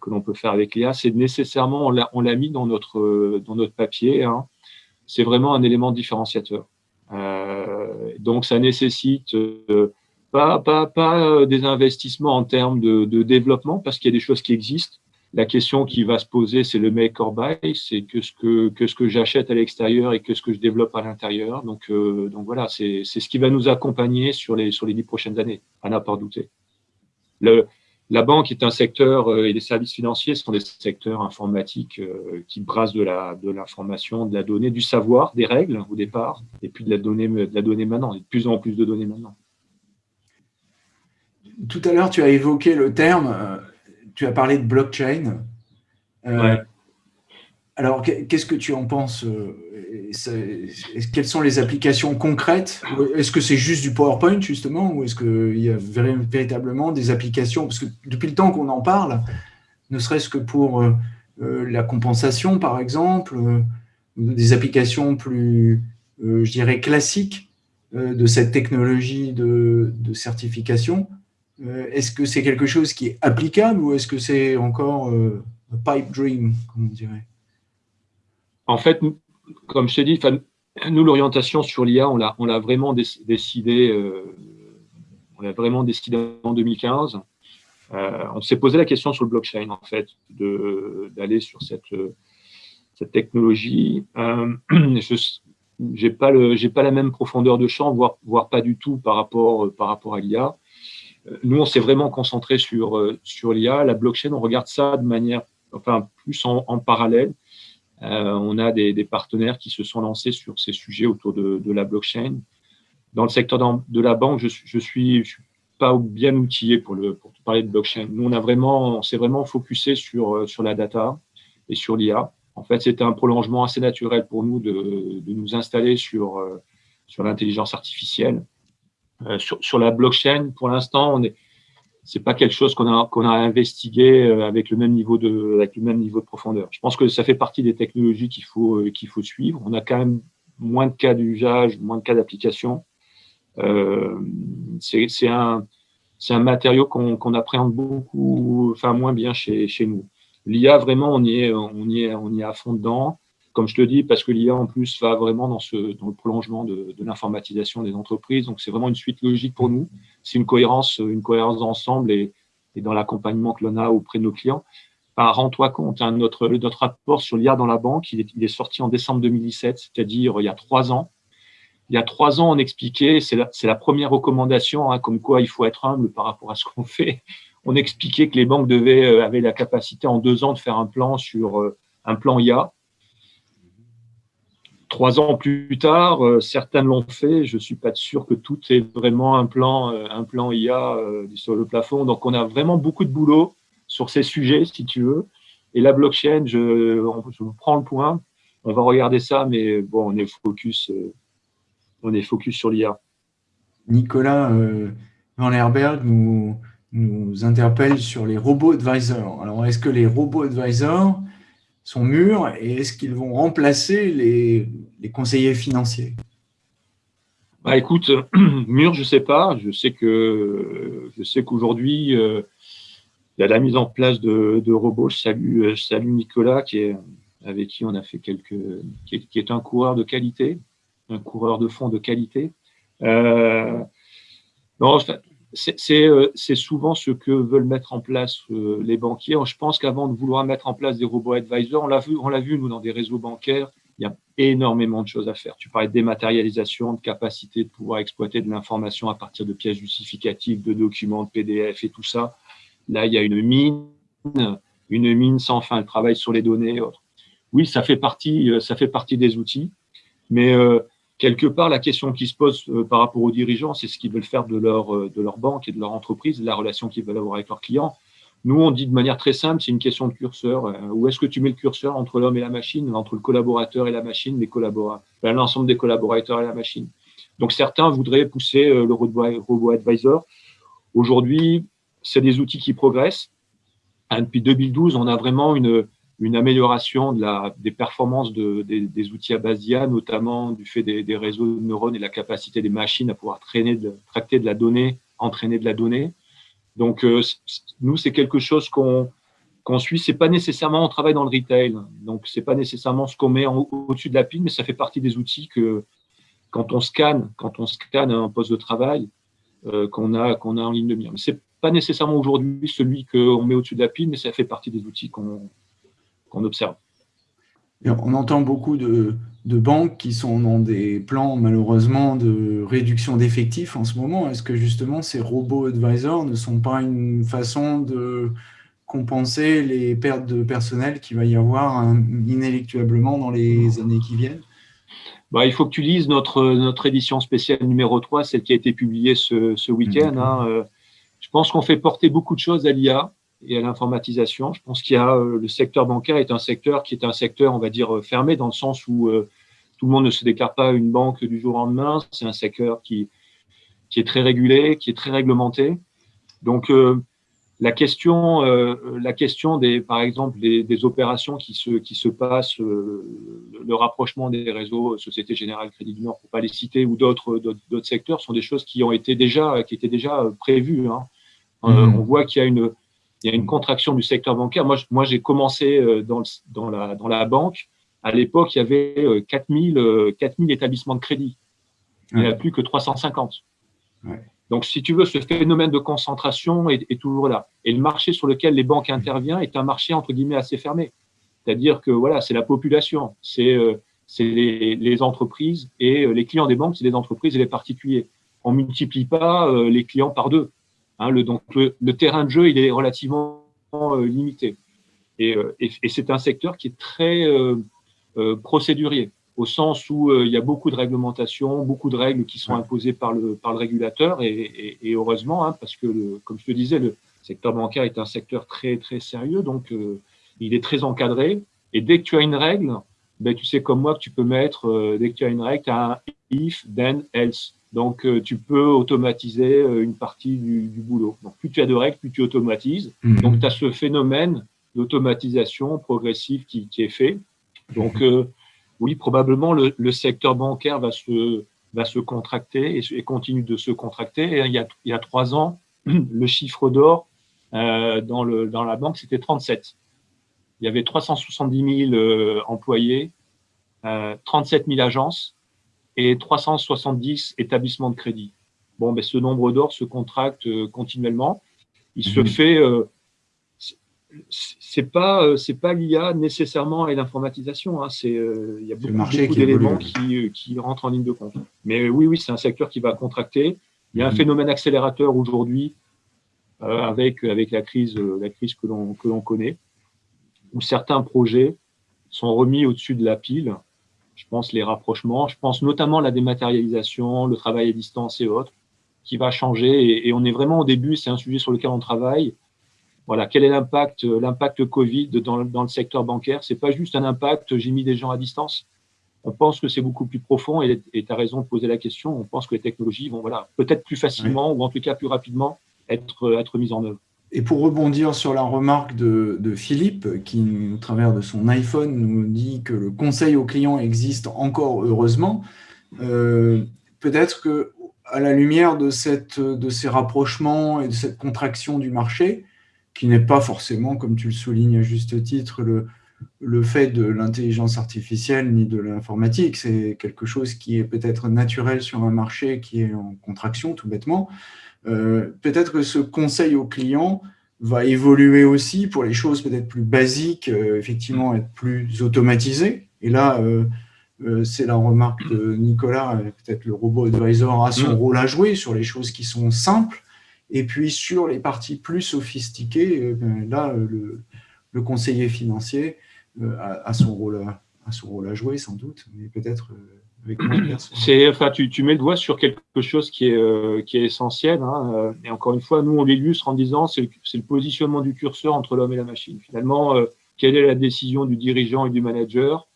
que l'on peut faire avec l'IA. C'est nécessairement, on l'a mis dans notre, dans notre papier. Hein c'est vraiment un élément différenciateur. Euh, donc, ça nécessite euh, pas, pas, pas euh, des investissements en termes de, de développement, parce qu'il y a des choses qui existent. La question qui va se poser, c'est le make or buy, c'est que ce que, que, ce que j'achète à l'extérieur et que ce que je développe à l'intérieur. Donc, donc voilà, c'est ce qui va nous accompagner sur les, sur les dix prochaines années, à n'en pas douter. La banque est un secteur euh, et les services financiers sont des secteurs informatiques euh, qui brassent de l'information, de, de, la donnée, du savoir, des règles au départ, et puis de la donnée, de la donnée maintenant, et de plus en plus de données maintenant. Tout à l'heure, tu as évoqué le terme, euh, tu as parlé de blockchain. ouais. Alors, qu'est-ce que tu en penses Quelles sont les applications concrètes? Est-ce que c'est juste du PowerPoint, justement, ou est-ce qu'il y a véritablement des applications? Parce que depuis le temps qu'on en parle, ne serait-ce que pour euh, euh, la compensation, par exemple, euh, des applications plus, je dirais, classiques de cette technologie de, de certification, est-ce que c'est quelque chose qui est applicable ou est-ce que c'est encore un pipe dream, comme on dirait? En fait, comme je t'ai dit, nous, l'orientation sur l'IA, on l'a vraiment décidé, euh, on l'a vraiment décidé en 2015. Euh, on s'est posé la question sur le blockchain, en fait, d'aller sur cette, technologie. Euh, je n'ai pas, la même profondeur de champ, voire, pas du tout par rapport, à l'IA. Nous, on s'est vraiment concentré sur l'IA. La blockchain, on regarde ça de manière, enfin, plus en parallèle. Euh, on a des, partenaires qui se sont lancés sur ces sujets autour de, la blockchain. Dans le secteur de la banque, je, je suis, pas bien outillé pour, le, pour parler de blockchain. Nous, on a vraiment, s'est vraiment focusé sur, euh, sur la data et sur l'IA. En fait, c'était un prolongement assez naturel pour nous de, nous installer sur, euh, l'intelligence artificielle. sur, sur, la blockchain, pour l'instant, on est, c'est pas quelque chose qu'on a qu'on a investigué euh, avec le même niveau de avec le même niveau de profondeur. Je pense que ça fait partie des technologies qu'il faut euh, qu'il faut suivre. On a quand même moins de cas d'usage, moins de cas d'application. Euh, c'est un c'est un matériau qu'on qu'on appréhende beaucoup, enfin moins bien chez chez nous. L'IA vraiment on y est on y est on y est à fond dedans comme je te dis, parce que l'IA en plus va vraiment dans, le prolongement de, l'informatisation des entreprises. Donc c'est vraiment une suite logique pour nous. C'est une cohérence, une cohérence d'ensemble et, dans l'accompagnement que l'on a auprès de nos clients. Rends-toi compte, hein, notre, rapport sur l'IA dans la banque, il est, sorti en décembre 2017, c'est-à-dire il y a trois ans. Il y a trois ans, on expliquait, c'est la, la, première recommandation, hein, comme quoi il faut être humble par rapport à ce qu'on fait. On expliquait que les banques devaient, euh, avaient la capacité en deux ans de faire un plan sur euh, un plan IA trois ans plus tard, euh, certains l'ont fait. Je suis pas sûr que tout est vraiment un plan, euh, un plan IA euh, sur le plafond. Donc, on a vraiment beaucoup de boulot sur ces sujets, si tu veux. Et la blockchain, je, je prends le point. On va regarder ça, mais bon, on est focus, on est focus sur l'IA. Nicolas Van Herberg nous, nous interpelle sur les robots advisors. Alors, est-ce que les robots advisors sont mûrs et est-ce qu'ils vont remplacer les, conseillers financiers? Bah, Écoute, mûrs, je sais pas. Je sais que je sais qu'aujourd'hui, euh, il y a la mise en place de, robots. Je salue, salue, Nicolas, qui est, avec qui on a fait quelques, qui est, un coureur de qualité, un coureur de fond de qualité. Euh, c'est souvent ce que veulent mettre en place euh, les banquiers. Je pense qu'avant de vouloir mettre en place des robots advisors, on l'a vu, on l'a vu nous dans des réseaux bancaires, il y a énormément de choses à faire. Tu parlais de dématérialisation, de capacité de pouvoir exploiter de l'information à partir de pièces justificatives, de documents, de PDF et tout ça. Là, il y a une mine, une mine sans fin. Le travail sur les données. Oui, ça fait partie, euh, ça fait partie des outils, mais euh, quelque part, la question qui se pose euh, par rapport aux dirigeants, c'est ce qu'ils veulent faire de leur, de leur banque et de leur entreprise, de la relation qu'ils veulent avoir avec leurs clients. Nous, on dit de manière très simple, c'est une question de curseur. Où est-ce que tu mets le curseur entre l'homme et la machine, entre le collaborateur et la machine, l'ensemble des collaborateurs et la machine. Donc, certains voudraient pousser le robot advisor. Aujourd'hui, c'est des outils qui progressent. Hein, depuis 2012, on a vraiment une, une amélioration des performances de, des, outils à base d'IA, notamment du fait des, réseaux de neurones et la capacité des machines à pouvoir traîner de, tracter de la donnée, entraîner de la donnée. Donc, euh, nous, c'est quelque chose qu'on qu'on suit. C'est pas nécessairement, on travaille dans le retail, donc c'est pas nécessairement ce qu'on met au-dessus de la pile, mais ça fait partie des outils que quand on scanne, quand on scanne un poste de travail, euh, qu'on a, qu'on a en ligne de mire. Mais c'est pas nécessairement aujourd'hui celui qu'on met au-dessus de la pile, mais ça fait partie des outils qu'on observe. on entend beaucoup de, banques qui sont dans des plans, malheureusement, de réduction d'effectifs en ce moment. Est-ce que justement ces robots advisors ne sont pas une façon de compenser les pertes de personnel qu'il va y avoir inéluctablement dans les années qui viennent? Bah, il faut que tu lises notre, notre édition spéciale numéro 3, celle qui a été publiée ce, ce week-end. Hein, euh, je pense qu'on fait porter beaucoup de choses à l'IA et à l'informatisation. Je pense qu'il y a euh, le secteur bancaire est un secteur qui est un secteur, on va dire, euh, fermé dans le sens où euh, tout le monde ne se déclare pas une banque du jour au lendemain. C'est un secteur qui, qui est très régulé, qui est très réglementé. Donc, la question, la question des, par exemple, des, des, opérations qui se, qui se passent, le rapprochement des réseaux Société Générale, Crédit du Nord, pour pas les citer, ou d'autres d'autres secteurs, sont des choses qui ont été déjà, qui étaient déjà prévues. Hein. Mhm. on voit qu'il y, a une, il y a une contraction du secteur bancaire. Moi, moi j'ai commencé euh, dans, dans, la, dans la banque. À l'époque, il y avait 4000, 4000 établissements de crédit. Il n'y en a plus que 350. Donc, si tu veux, ce phénomène de concentration est, est, toujours là. Et le marché sur lequel les banques interviennent est un marché, entre guillemets, assez fermé. C'est-à-dire que voilà, c'est la population, c'est euh, les, les, entreprises et les clients des banques, c'est les entreprises et les particuliers. On ne multiplie pas les clients par deux. Hein, le, donc le, terrain de jeu, il est relativement euh, limité. Euh, et, c'est un secteur qui est très euh, procédurier, au sens où il y a beaucoup de réglementations, beaucoup de règles qui sont imposées par le, par le régulateur, et, heureusement, hein, parce que, comme je te disais, le secteur bancaire est un secteur très, très sérieux, donc il est très encadré. Et dès que tu as une règle, ben, tu sais comme moi que tu peux mettre, dès que tu as une règle, tu as un if, then, else. Donc, euh, tu peux automatiser euh, une partie du, boulot. Donc, plus tu as de règles, plus tu automatises. Mhm. Donc, tu as ce phénomène d'automatisation progressive qui, est fait. Donc, euh, oui, probablement, le, secteur bancaire va se, va se contracter et, continue de se contracter. il, y a, il y a trois ans, le chiffre d'or dans, le, dans la banque, c'était 37. Il y avait 370 000 employés, 37 000 agences et 370 établissements de crédit. Bon, ben, ce nombre d'or se contracte euh, continuellement. Il se mhm. fait. Euh, c'est pas euh, c'est pas l'IA nécessairement et l'informatisation. Hein, c'est il y a beaucoup, d'éléments qui, qui, rentrent en ligne de compte. Mais oui, oui, c'est un secteur qui va contracter. Il y a un mhm. phénomène accélérateur aujourd'hui avec avec la crise la crise que l'on que l'on connaît, où certains projets sont remis au-dessus de la pile je pense les rapprochements, je pense notamment la dématérialisation, le travail à distance et autres, qui va changer. Et, on est vraiment au début, c'est un sujet sur lequel on travaille. Voilà, quel est l'impact, l'impact Covid dans, dans, le secteur bancaire? C'est pas juste un impact, j'ai mis des gens à distance. On pense que c'est beaucoup plus profond et tu as raison de poser la question. On pense que les technologies vont voilà, peut-être plus facilement ou en tout cas plus rapidement être, être mises en œuvre. Et pour rebondir sur la remarque de, Philippe, qui, au travers de son iPhone, nous dit que le conseil aux clients existe encore heureusement, euh, peut-être que à la lumière de, ces rapprochements et de cette contraction du marché, qui n'est pas forcément, comme tu le soulignes à juste titre, le fait de l'intelligence artificielle ni de l'informatique. C'est quelque chose qui est peut-être naturel sur un marché qui est en contraction, tout bêtement. Euh, peut-être que ce conseil au client va évoluer aussi pour les choses peut-être plus basiques, euh, effectivement être plus automatisé. Et là, euh, c'est la remarque de Nicolas, peut-être le robot advisor a son mm. rôle à jouer sur les choses qui sont simples. Et puis sur les parties plus sophistiquées, ben là, le, le conseiller financier a, son rôle à, son rôle à jouer, sans doute, mais peut-être euh, de Enfin, tu, tu, mets le doigt sur quelque chose qui est, euh, qui est essentiel. Hein, et encore une fois, nous, on l'illustre en disant c'est le, le, positionnement du curseur entre l'homme et la machine. Finalement, quelle est la décision du dirigeant et du manager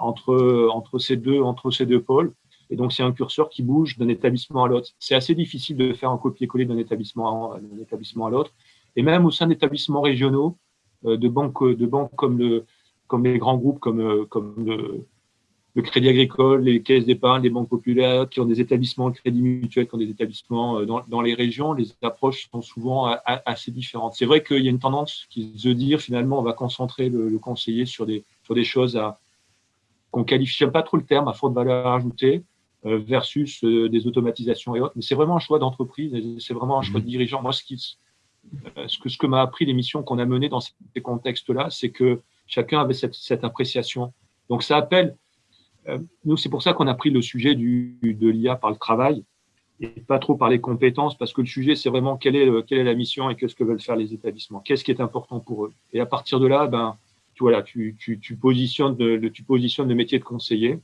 entre, entre, ces deux, entre ces deux pôles? Et donc, c'est un curseur qui bouge d'un établissement à l'autre. C'est assez difficile de faire un copier-coller d'un établissement, à l'autre. Et même au sein d'établissements régionaux, euh, de banques, de comme, le, comme les grands groupes, comme, euh, comme le, Crédit Agricole, les caisses d'épargne, les banques populaires, qui ont des établissements de crédit mutuel, qui ont des établissements euh, dans, dans les régions, les approches sont souvent assez différentes. C'est vrai qu'il y a une tendance qui se dire finalement on va concentrer le, conseiller sur des, sur des choses qu'on qualifie, pas trop le terme, à forte valeur ajoutée, versus des automatisations et autres. Mais c'est vraiment un choix d'entreprise, c'est vraiment un choix de mmh. dirigeant. Moi, ce qui, euh, ce que, ce que m'a appris les missions qu'on a menées dans ces contextes-là, c'est que chacun avait cette, cette, appréciation. Donc ça appelle, euh, nous c'est pour ça qu'on a pris le sujet du, de l'IA par le travail et pas trop par les compétences, parce que le sujet c'est vraiment quelle est, quelle est la mission et qu'est-ce que veulent faire les établissements, qu'est-ce qui est important pour eux? Et à partir de là, ben, tu, tu, tu, tu positionnes, le, tu positionnes le métier de conseiller.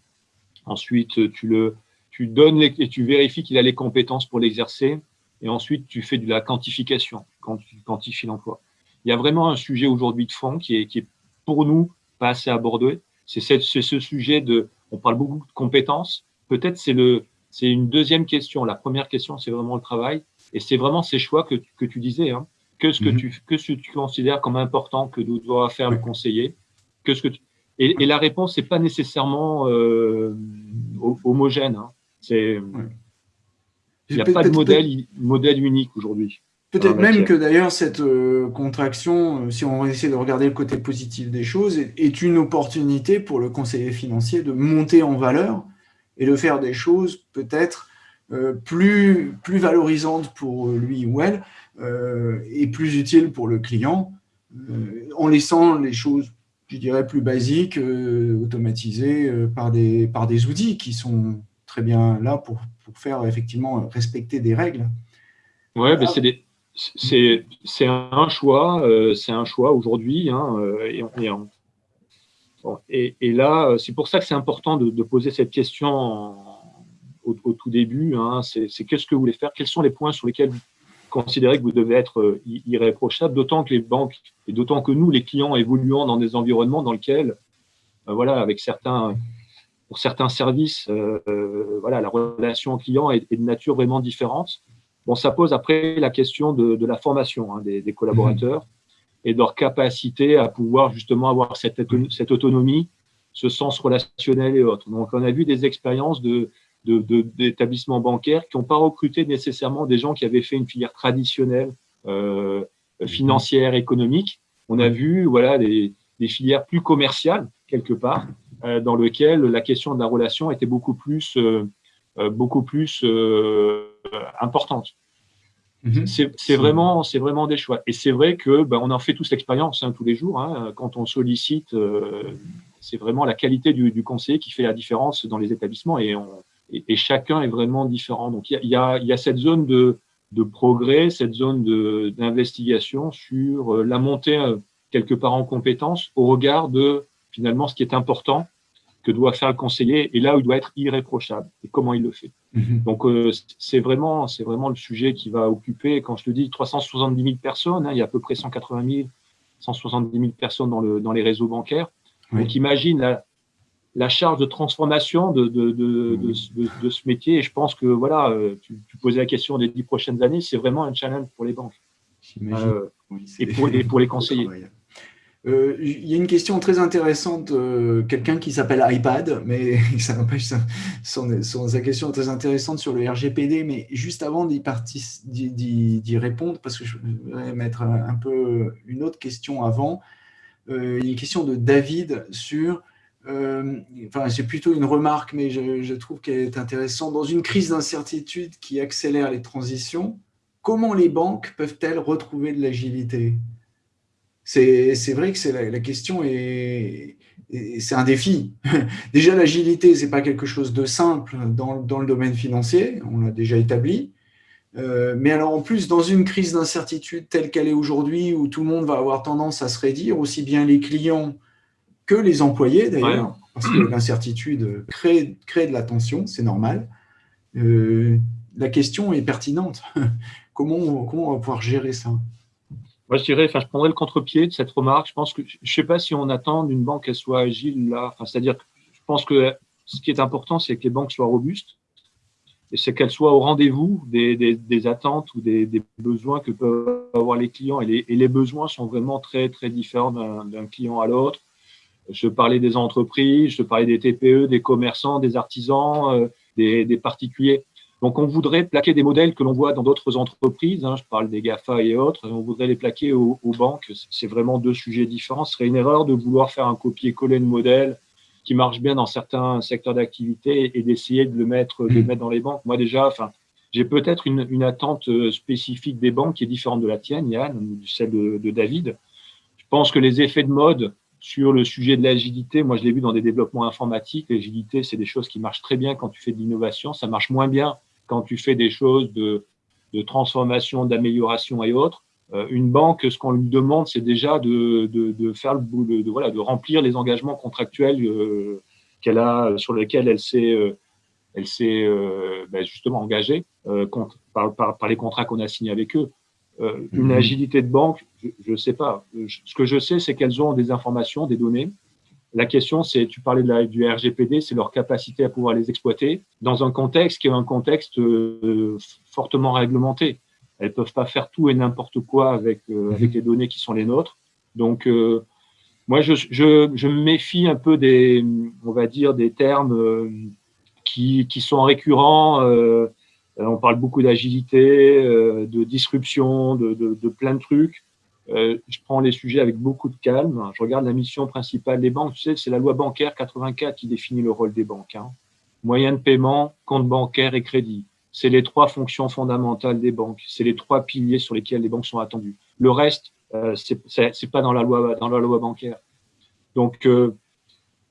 Ensuite, tu le, tu donnes et tu vérifies qu'il a les compétences pour l'exercer et ensuite tu fais de la quantification quand tu quantifies l'emploi. Il y a vraiment un sujet aujourd'hui de fond qui est, qui est pour nous pas assez abordé. C'est ce sujet de, on parle beaucoup de compétences. Peut-être c'est le, c'est une deuxième question. La première question, c'est vraiment le travail. Et c'est vraiment ces choix que, que tu disais. Hein. Que ce que, mhm. tu, que ce que tu considères comme important que doit faire le conseiller. Que ce que et, et, la réponse n'est pas nécessairement euh, homogène. Hein. C'est, il n'y a pas de modèle, modèle unique aujourd'hui. Peut-être même que d'ailleurs cette euh, contraction, euh, si on essaie de regarder le côté positif des choses, est, une opportunité pour le conseiller financier de monter en valeur et de faire des choses peut-être euh, plus, plus valorisantes pour lui ou elle et plus utiles pour le client, en laissant les choses, je dirais, plus basiques, automatisées par, des, par des outils qui sont très bien là pour, pour faire effectivement respecter des règles. Ouais, mais c'est c'est un choix, euh, c'est un choix aujourd'hui. Hein, euh, et, là, euh, c'est pour ça que c'est important de, poser cette question au, tout début. Hein, c'est qu'est-ce que vous voulez faire? Quels sont les points sur lesquels vous considérez que vous devez être irréprochable? D'autant que les banques et d'autant que nous, les clients, évoluons dans des environnements dans lesquels, voilà, avec certains pour certains services, euh, euh, voilà, la relation client est, de nature vraiment différente. Bon, ça pose après la question de, la formation hein, des, collaborateurs et de leur capacité à pouvoir justement avoir cette, cette autonomie, ce sens relationnel et autres. Donc, on a vu des expériences de, d'établissements bancaires qui n'ont pas recruté nécessairement des gens qui avaient fait une filière traditionnelle euh, financière, économique. On a vu voilà, des, des filières plus commerciales, quelque part, euh, dans lequel la question de la relation était beaucoup plus, euh, beaucoup plus importante. Mhm. C'est vraiment, c'est vraiment des choix. Et c'est vrai que ben, on en fait tous l'expérience hein, tous les jours. Hein. quand on sollicite, c'est vraiment la qualité du, du, conseiller qui fait la différence dans les établissements et, on, et, chacun est vraiment différent. Donc il y a, y, y a, cette zone de, de progrès, cette zone d'investigation sur la montée quelque part en compétence au regard de finalement ce qui est important que doit faire le conseiller et là où il doit être irréprochable et comment il le fait. Mhm. Donc euh, c'est vraiment c'est vraiment le sujet qui va occuper quand je te dis 370 000 personnes, hein, il y a à peu près 180 000 170 000 personnes dans le dans les réseaux bancaires. Donc imagine la, la, charge de transformation de de, de, de, de, ce métier et je pense que voilà euh, tu, tu posais la question des dix prochaines années, c'est vraiment un challenge pour les banques euh, et, pour, et pour les conseillers. Euh, il y a une question très intéressante, euh, quelqu'un qui s'appelle iPad, mais ça n'empêche sa question très intéressante sur le RGPD, mais juste avant d'y répondre, parce que je voudrais mettre un, peu une autre question avant, euh, une question de David sur, enfin c'est plutôt une remarque, mais je trouve qu'elle est intéressante, dans une crise d'incertitude qui accélère les transitions, comment les banques peuvent-elles retrouver de l'agilité? C'est vrai que c'est la, question et c'est un défi. déjà, l'agilité, ce n'est pas quelque chose de simple dans, le domaine financier, on l'a déjà établi. Euh, mais alors, en plus, dans une crise d'incertitude telle qu'elle est aujourd'hui, où tout le monde va avoir tendance à se rédire, aussi bien les clients que les employés d'ailleurs, parce que l'incertitude crée, crée de la tension, c'est normal. Euh, la question est pertinente. comment, comment on va pouvoir gérer ça? Je dirais, enfin, je prendrais le contre-pied de cette remarque. Je pense que, je ne sais pas si on attend d'une banque qu'elle soit agile là. Enfin, C'est-à-dire je pense que ce qui est important, c'est que les banques soient robustes et c'est qu'elles soient au rendez-vous des, des, attentes ou des, des, besoins que peuvent avoir les clients. Et les, et les besoins sont vraiment très, très différents d'un client à l'autre. Je parlais des entreprises, je parlais des TPE, des commerçants, des artisans, euh, des particuliers. Donc, on voudrait plaquer des modèles que l'on voit dans d'autres entreprises, hein, je parle des GAFA et autres, on voudrait les plaquer aux, banques. C'est vraiment deux sujets différents. Ce serait une erreur de vouloir faire un copier-coller de modèle qui marche bien dans certains secteurs d'activité et d'essayer de le mettre, de le mettre dans les banques. Moi, déjà, enfin, j'ai peut-être une, une, attente euh, spécifique des banques qui est différente de la tienne, Yann, ou celle de, de David. Je pense que les effets de mode sur le sujet de l'agilité, moi je l'ai vu dans des développements informatiques, l'agilité c'est des choses qui marchent très bien quand tu fais de l'innovation, ça marche moins bien quand tu fais des choses de, transformation, d'amélioration et autres, euh, une banque, ce qu'on lui demande, c'est déjà de, faire le boulot, de, voilà, de remplir les engagements contractuels euh, qu'elle a, sur lesquels elle s'est, euh, elle s'est ben, justement engagée par, par, les contrats qu'on a signés avec eux. une mhm. agilité de banque, je ne sais pas. Ce que je sais, c'est qu'elles ont des informations, des données, la question, c'est, tu parlais de la, du RGPD, c'est leur capacité à pouvoir les exploiter dans un contexte qui est un contexte euh, fortement réglementé. Elles peuvent pas faire tout et n'importe quoi avec, euh, mhm. avec les données qui sont les nôtres. Donc, euh, moi, je, je, je, me méfie un peu des, on va dire, des termes qui, qui sont récurrents. on parle beaucoup d'agilité, de disruption, de, de, de plein de trucs. Euh, je prends les sujets avec beaucoup de calme. Je regarde la mission principale des banques. Tu sais, c'est la loi bancaire 84 qui définit le rôle des banques. Hein. Moyen de paiement, compte bancaire et crédit. C'est les trois fonctions fondamentales des banques. C'est les trois piliers sur lesquels les banques sont attendues. Le reste, euh, c'est pas dans la loi dans la loi bancaire. Donc, euh,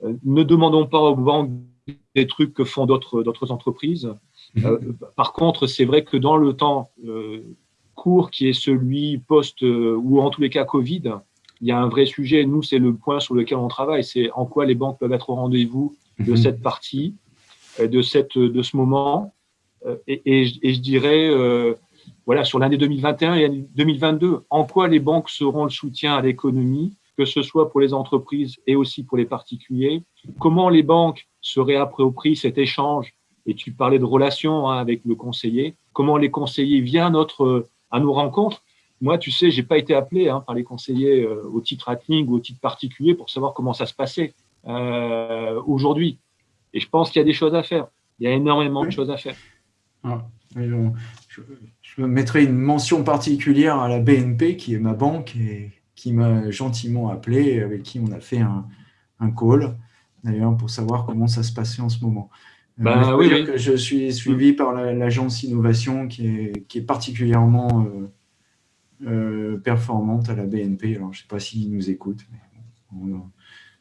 euh, ne demandons pas aux banques des trucs que font d'autres entreprises. Mmh. par contre, c'est vrai que dans le temps, cours qui est celui post euh, ou en tous les cas Covid, il y a un vrai sujet. Nous, c'est le point sur lequel on travaille. C'est en quoi les banques peuvent être au rendez-vous de mhm. cette partie, euh, de, cette, de ce moment. Euh, et, je dirais, voilà, sur l'année 2021 et 2022, en quoi les banques seront le soutien à l'économie, que ce soit pour les entreprises et aussi pour les particuliers? Comment les banques se réapproprient cet échange? Et tu parlais de relations hein, avec le conseiller, comment les conseillers à notre à nos rencontres. Moi, tu sais, j'ai pas été appelé hein, par les conseillers euh, au titre Atling ou au titre particulier pour savoir comment ça se passait euh, aujourd'hui. Et je pense qu'il y a des choses à faire. Il y a énormément de choses à faire. Ah, je, je, mettrai une mention particulière à la BNP, qui est ma banque et qui m'a gentiment appelé, avec qui on a fait un, un call, d'ailleurs, pour savoir comment ça se passait en ce moment. Ben, oui, Que je suis suivi par l'agence innovation qui est, qui est particulièrement euh, euh, performante à la BNP. Alors, je ne sais pas s'ils nous écoutent, mais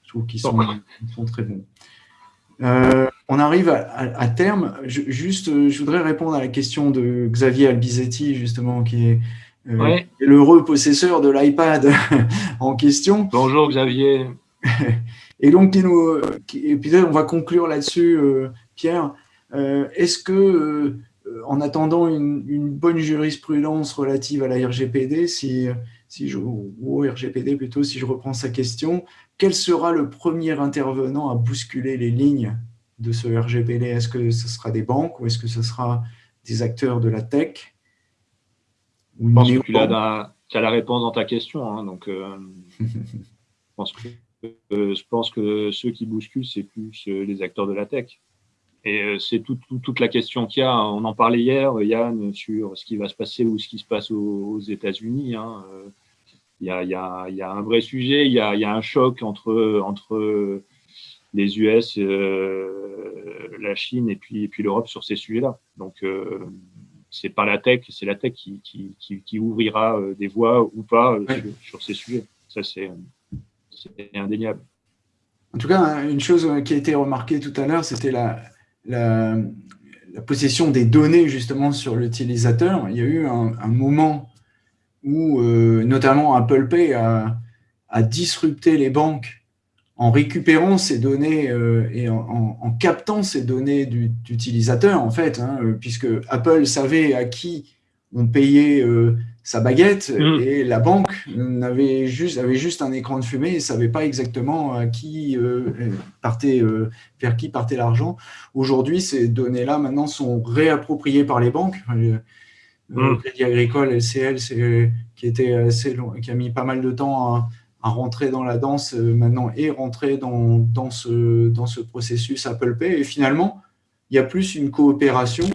je trouve qu'ils sont, sont, très bons. Euh, on arrive à, terme. Je, juste, je voudrais répondre à la question de Xavier Albizetti, justement, qui est l'heureux possesseur de l'iPad en question. Bonjour Xavier. Et donc, et puis on va conclure là-dessus. Pierre, euh, est-ce que, euh, en attendant une, bonne jurisprudence relative à la RGPD, si, si je, ou au RGPD plutôt, si je reprends sa question, quel sera le premier intervenant à bousculer les lignes de ce RGPD Est-ce que ce sera des banques ou est-ce que ce sera des acteurs de la tech? Je pense que tu as, la réponse dans ta question. Hein, donc, euh, pense que, je pense que ceux qui bousculent, c'est plus les acteurs de la tech. Et c'est toute la question qu'il y a. On en parlait hier, Yann, sur ce qui va se passer ou ce qui se passe aux, États-Unis. Hein. Il, y a, un vrai sujet, il y a, il y a un choc entre, entre les US, euh, la Chine et puis, et puis l'Europe sur ces sujets-là. Donc, euh, c'est pas la tech, c'est la tech qui, qui, qui, ouvrira euh, des voies ou pas sur, ces sujets. Ça, c'est indéniable. En tout cas, une chose qui a été remarquée tout à l'heure, c'était la, la, possession des données justement sur l'utilisateur. Il y a eu un, moment où notamment Apple Pay a, a disrupté les banques en récupérant ces données euh, et en, captant ces données d'utilisateurs, en fait, hein, euh, puisque Apple savait à qui on payait euh, sa baguette mm. et la banque avait juste, avait juste un écran de fumée et ne savait pas exactement à qui, partait, vers qui partait l'argent. Aujourd'hui, ces données-là, maintenant, sont réappropriées par les banques. Le mm. Crédit Agricole, LCL, qui, était assez long, qui a mis pas mal de temps à à rentrer dans la danse euh, maintenant et rentrer dans, dans, ce, dans ce processus Apple Pay. Et finalement, il y a plus une coopération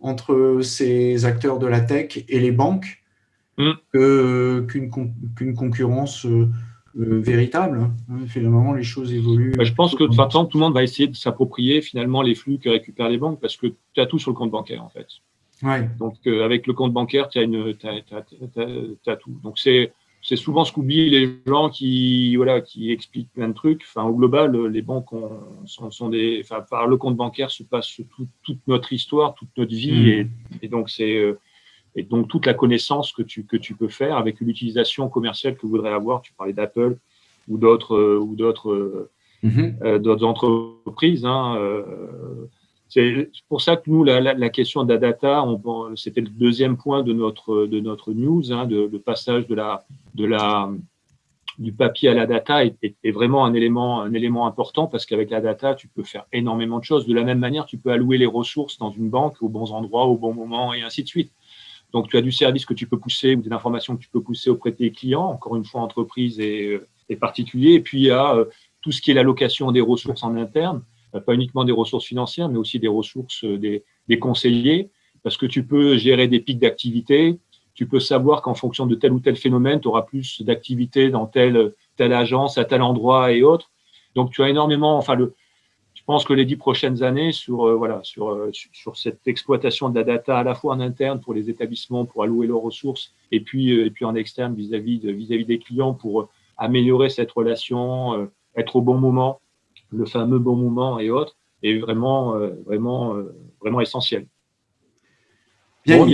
entre ces acteurs de la tech et les banques mm. qu'une concurrence euh, euh, véritable. Finalement, les choses évoluent. Bah, je pense que de toute façon, tout le monde va essayer de s'approprier finalement les flux que récupèrent les banques parce que tu as tout sur le compte bancaire en fait. Ouais. Donc, avec le compte bancaire, tu as, as, tout. Donc, c'est c'est souvent ce qu'oublient les gens qui, voilà, qui expliquent plein de trucs. Enfin, au global, les banques sont, des, enfin, par le compte bancaire se passe toute notre histoire, toute notre vie, mmh. et, donc c'est euh, et donc toute la connaissance que tu que tu peux faire avec l'utilisation commerciale que vous voudrais avoir. Tu parlais d'Apple ou d'autres euh, ou d'autres euh, mmh. d'autres entreprises. Hein, c'est pour ça que nous, la, question de la data, c'était le deuxième point de notre, de notre news, hein, de, le passage de la, de la, du papier à la data est, vraiment un élément, un élément important parce qu'avec la data, tu peux faire énormément de choses. De la même manière, tu peux allouer les ressources dans une banque aux bons endroits, au bon moment et ainsi de suite. Donc, tu as du service que tu peux pousser ou des informations que tu peux pousser auprès de tes clients, encore une fois, entreprises et, et particuliers. Et puis, il y a euh, tout ce qui est l'allocation des ressources en interne euh, pas uniquement des ressources financières, mais aussi des ressources euh, des, conseillers, parce que tu peux gérer des pics d'activité, tu peux savoir qu'en fonction de tel ou tel phénomène, tu auras plus d'activité dans telle, telle agence, à tel endroit et autres. Donc, tu as énormément, enfin, le, je pense que les dix prochaines années sur, euh, voilà, sur, sur cette exploitation de la data à la fois en interne pour les établissements, pour allouer leurs ressources, et puis, et puis en externe vis-à-vis vis, -vis des clients pour améliorer cette relation, être au bon moment, le fameux bon moment et autres, est vraiment, euh, vraiment, euh, vraiment essentiel. Bien,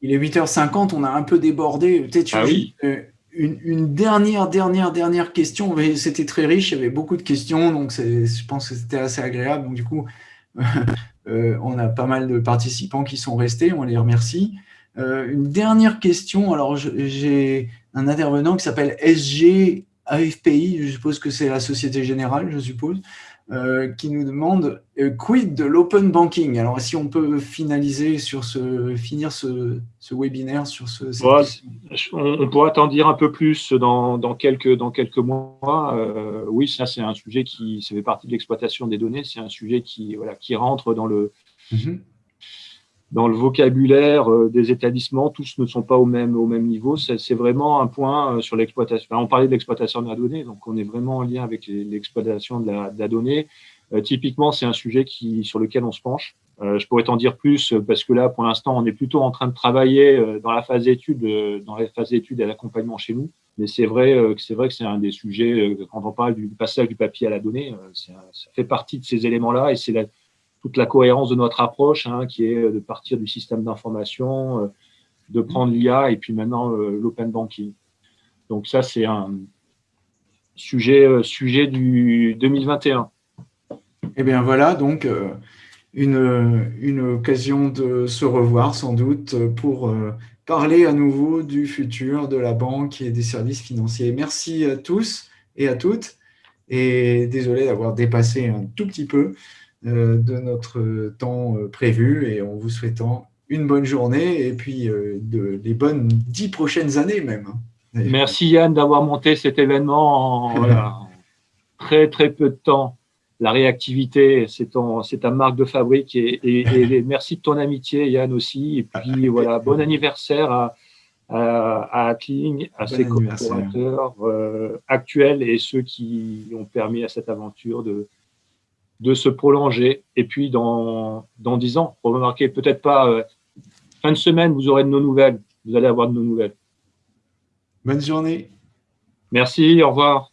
il, est 8h50, on a un peu débordé. Peut-être ah euh, une, dernière, dernière, dernière question. C'était très riche, il y avait beaucoup de questions, donc je pense que c'était assez agréable. Donc, du coup, on a pas mal de participants qui sont restés, on les remercie. une dernière question, alors j'ai un intervenant qui s'appelle SG AFPI, je suppose que c'est la Société Générale, je suppose, euh, qui nous demande euh, quid de l'open banking? Alors, si on peut finaliser sur ce, finir ce, webinaire sur ce. on, pourra t'en dire un peu plus dans, quelques, dans quelques mois. Euh, oui, ça, c'est un sujet qui ça fait partie de l'exploitation des données. C'est un sujet qui, voilà, qui rentre dans le. Mhm dans le vocabulaire euh, des établissements, tous ne sont pas au même, au même niveau. C'est vraiment un point euh, sur l'exploitation. on parlait de l'exploitation de la donnée, donc on est vraiment en lien avec l'exploitation de, la, donnée. Euh, typiquement, c'est un sujet qui, sur lequel on se penche. je pourrais t'en dire plus parce que là, pour l'instant, on est plutôt en train de travailler dans la phase d'étude, dans la phase d'étude et l'accompagnement chez nous. Mais c'est vrai c'est vrai que c'est un des sujets quand on parle du passage du papier à la donnée, ça fait partie de ces éléments-là et c'est la, toute la cohérence de notre approche, hein, qui est de partir du système d'information, euh, de prendre l'IA et puis maintenant euh, l'open banking. Donc ça, c'est un sujet, euh, sujet du 2021. Eh bien voilà, donc une, une, occasion de se revoir sans doute pour parler à nouveau du futur de la banque et des services financiers. Merci à tous et à toutes et désolé d'avoir dépassé un tout petit peu. Euh, de notre temps euh, prévu et en vous souhaitant une bonne journée et puis euh, de, les bonnes dix prochaines années même. Merci Yann d'avoir monté cet événement en très très peu de temps. La réactivité, c'est ta marque de fabrique et, merci de ton amitié Yann aussi. Et puis voilà, bon anniversaire à, à, à à ses collaborateurs euh, actuels et ceux qui ont permis à cette aventure de, de se prolonger. Et puis dans, dans 10 ans, remarquez peut-être pas, euh, fin de semaine, vous aurez de nos nouvelles. Vous allez avoir de nos nouvelles. Bonne journée. Merci, au revoir.